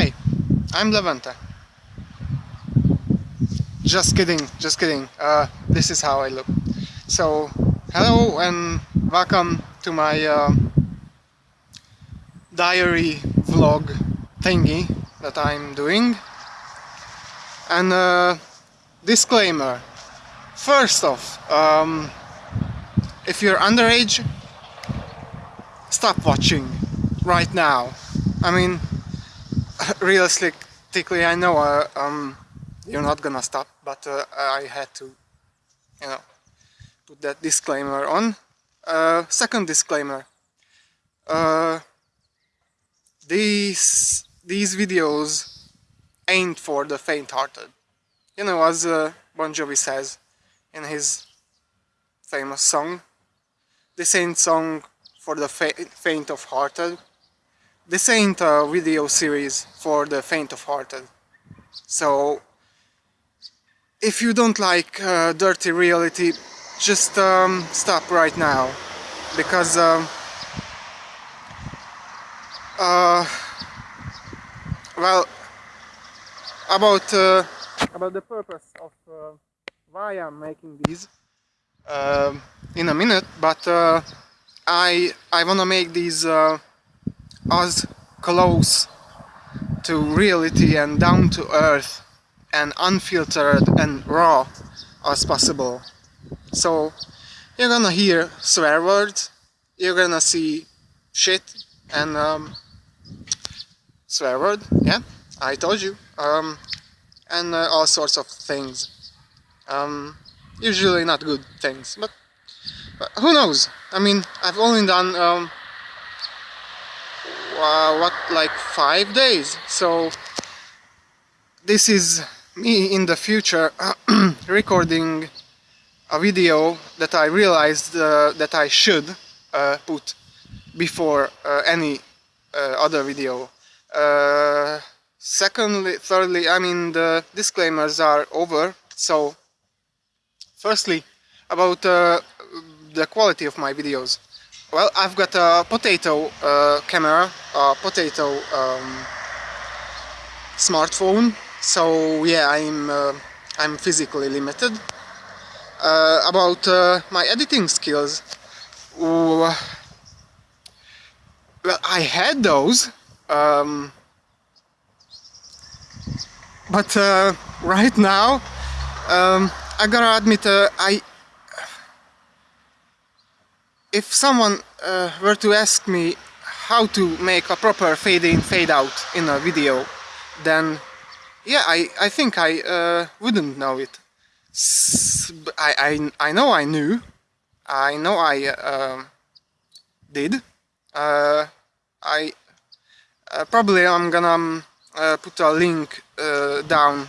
Hi, I'm Levente. Just kidding, just kidding. Uh, this is how I look. So, hello and welcome to my uh, diary vlog thingy that I'm doing. And uh, disclaimer. First off, um, if you're underage, stop watching right now. I mean, realistically, I know uh, um, you're not gonna stop, but uh, I had to, you know, put that disclaimer on. Uh, second disclaimer. Uh, these these videos ain't for the faint-hearted. You know, as uh, Bon Jovi says in his famous song, this ain't song for the fa faint of hearted. This ain't a video series for the faint of hearted. So, if you don't like uh, dirty reality, just um, stop right now, because uh, uh, well, about uh, about the purpose of uh, why I'm making these uh, in a minute, but uh, I I wanna make these as close to reality and down to earth and unfiltered and raw as possible. So you're gonna hear swear words, you're gonna see shit and um, swear word, yeah, I told you, um, and uh, all sorts of things. Um, usually not good things, but, but, who knows? I mean, I've only done um, uh, what like five days, so this is me in the future recording a video that I realized uh, that I should uh, put before uh, any uh, other video. Uh, secondly, thirdly, I mean the disclaimers are over, so firstly about uh, the quality of my videos. Well, I've got a potato camera, a potato um, smartphone. So yeah I'm uh, I'm physically limited. Uh, about uh, my editing skills. Well I had those um, but uh, right now um, I gotta admit uh, I if someone were to ask me how to make a proper fade in fade out in a video then yeah, I, I think I uh, wouldn't know it. I, I, I know I knew. I know I uh, did. Uh, I uh, probably I'm gonna um, uh, put a link uh, down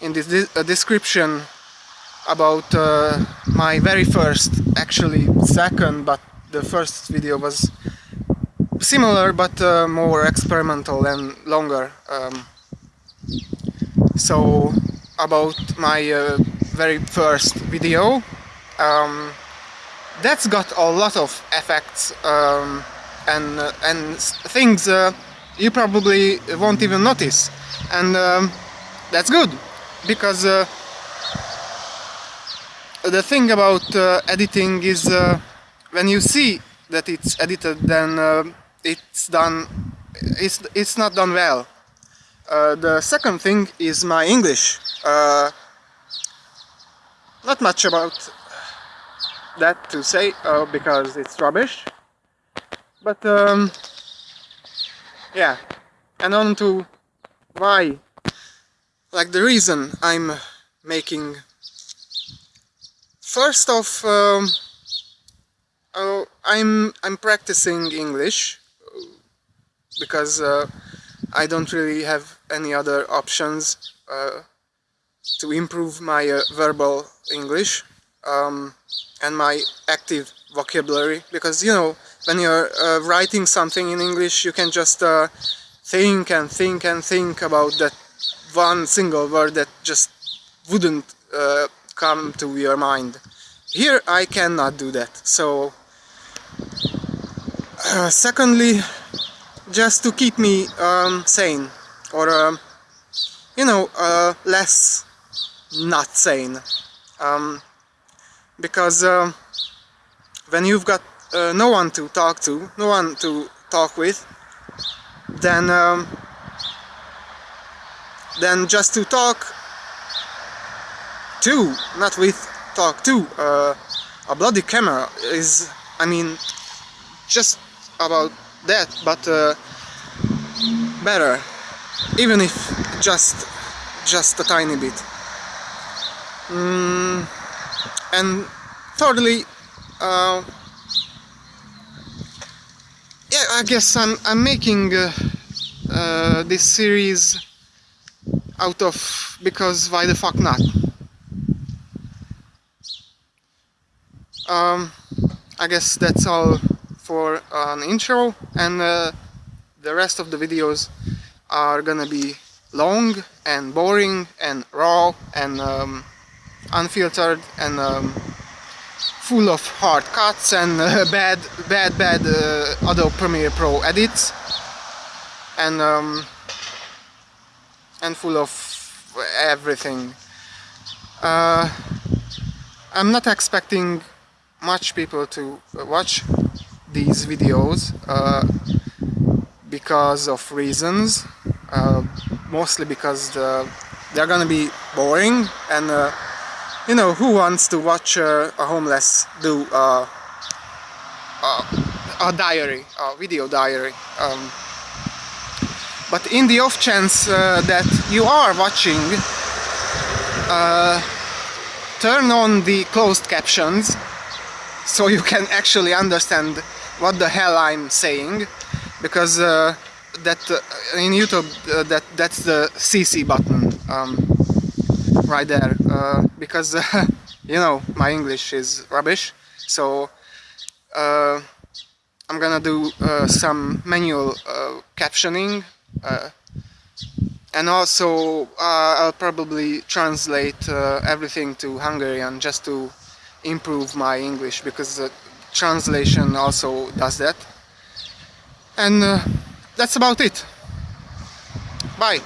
in this description about my very first, actually second, but the first video was similar but more experimental and longer. Um, so about my uh, very first video um, that's got a lot of effects um, and uh, and things uh, you probably won't even notice and um, that's good because uh, the thing about uh, editing is uh, when you see that it's edited then it's done it's it's not done well uh, the second thing is my English. Uh, not much about that to say uh, because it's rubbish. But um, yeah, and on to why, like the reason I'm making. First off, um, oh, I'm I'm practicing English because uh, I don't really have any other options uh, to improve my uh, verbal English um, and my active vocabulary because you know when you're uh, writing something in English you can just uh, think and think and think about that one single word that just wouldn't uh, come to your mind. Here I cannot do that so secondly just to keep me um, sane or um, you know uh, less not sane. Um, because um, when you've got uh, no one to talk to no one to talk with then um, then just to talk to not with talk to uh, a bloody camera is I mean just about that but uh, better. Even if just just a tiny bit. Mm, and thirdly uh, yeah I guess I'm, I'm making uh, uh, this series out of because why the fuck not? Um, I guess that's all for an intro and uh, the rest of the videos are gonna be long and boring and raw and um, unfiltered and um, full of hard cuts and uh, bad bad bad uh, Adobe Premiere Pro edits. And um, and full of everything. Uh, I'm not expecting much people to watch these videos uh, because of reasons uh, mostly because the, they're gonna be boring and uh, you know who wants to watch uh, a homeless do uh, a diary a video diary um, but in the off chance uh, that you are watching turn on the closed captions so you can actually understand what the hell I'm saying because uh, that uh, in YouTube uh, that that's the CC button um, right there uh, because you know my English is rubbish so uh, I'm gonna do uh, some manual captioning and also I'll probably translate everything to Hungarian just to improve my English because translation also does that. And uh, that's about it. Bye